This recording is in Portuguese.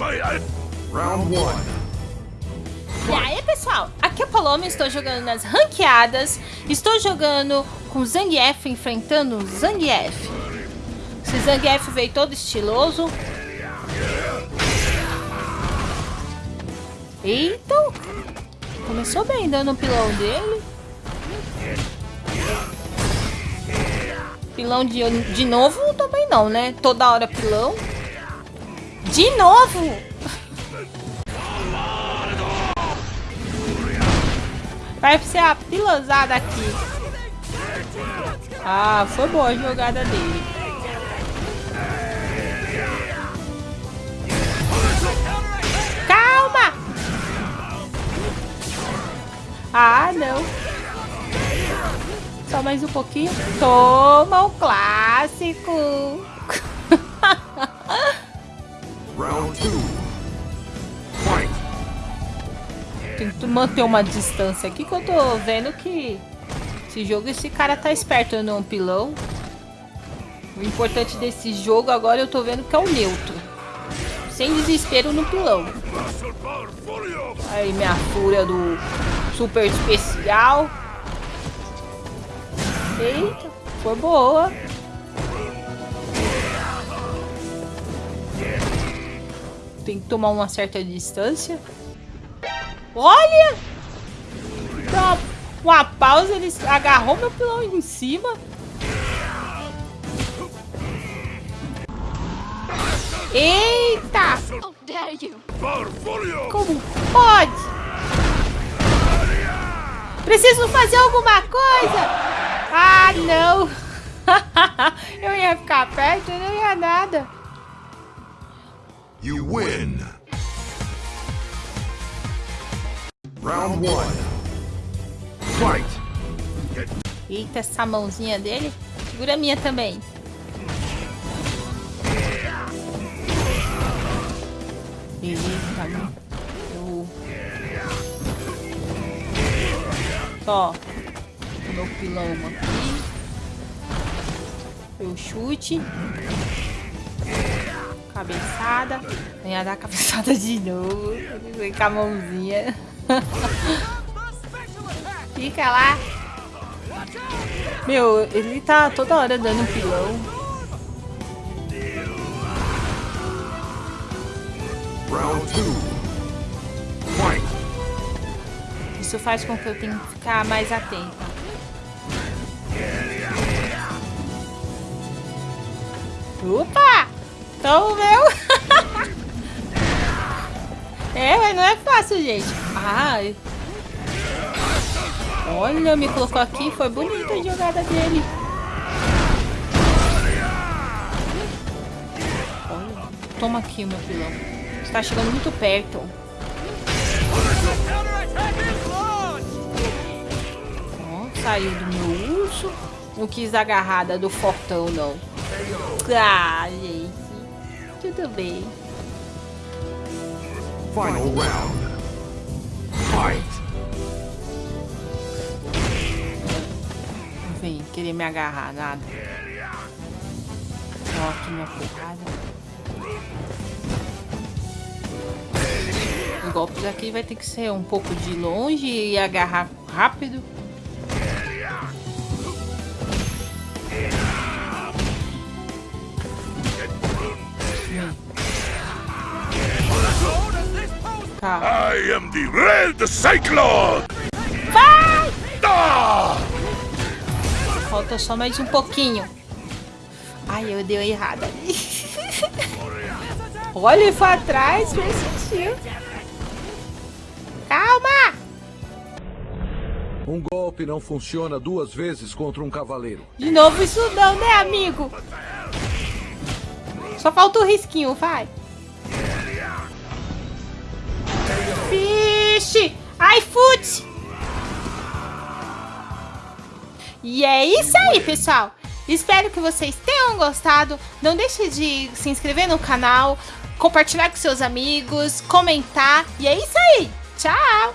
Round 1. E aí, pessoal? Aqui é o Paloma, estou jogando nas ranqueadas. Estou jogando com Zangief, enfrentando Zangief. Esse Zangief veio todo estiloso. Eita! Começou bem dando o pilão dele. Pilão de, de novo também não, né? Toda hora pilão. De novo! Vai ser a pilosada aqui. Ah, foi boa a jogada dele. Calma! Ah, não. Só mais um pouquinho. Toma o clássico. Tento manter uma distância aqui que eu tô vendo que esse jogo, esse cara tá esperto no pilão. O importante desse jogo agora eu tô vendo que é o neutro. Sem desespero no pilão. Aí minha fúria do super especial. Eita, foi boa. Tem que tomar uma certa distância. Olha! Dá uma pausa, ele agarrou meu pilão em cima. Eita! Como pode? Preciso fazer alguma coisa! Ah, não! Eu ia ficar perto, não ia nada. You win. Round 1. Fight. Eita, essa mãozinha dele. Segura a minha também. Eita, eu... Ó, o meu pilão aqui. Eu chute. Cabeçada. Venha dar cabeçada de novo. Com a mãozinha. Fica lá. Meu, ele tá toda hora dando um pilão. Round 2. Fight. Isso faz com que eu tenha que ficar mais atenta. Opa! Então, meu... é, mas não é fácil, gente. Ai. Olha, me colocou aqui. Foi bonita a jogada dele. Olha. Toma aqui, meu pilão. Você tá chegando muito perto. Ó, saiu do meu urso. Não quis agarrada do fortão, não. Ah, gente. Tudo bem. Final round. Vem querer me agarrar, nada. Ó, aqui minha porrada. Os golpes aqui vai ter que ser um pouco de longe e agarrar rápido. Tá. I am the Red Cyclone. Vai! Ah! Falta só mais um pouquinho. Ai, eu dei errado ali. Olha, ele foi atrás, fez sentido. Calma! Um golpe não funciona duas vezes contra um cavaleiro. De novo isso não, né, amigo? Só falta o risquinho, vai. Vixe! Ai, fute! E é isso aí, pessoal. Espero que vocês tenham gostado. Não deixe de se inscrever no canal, compartilhar com seus amigos, comentar. E é isso aí. Tchau!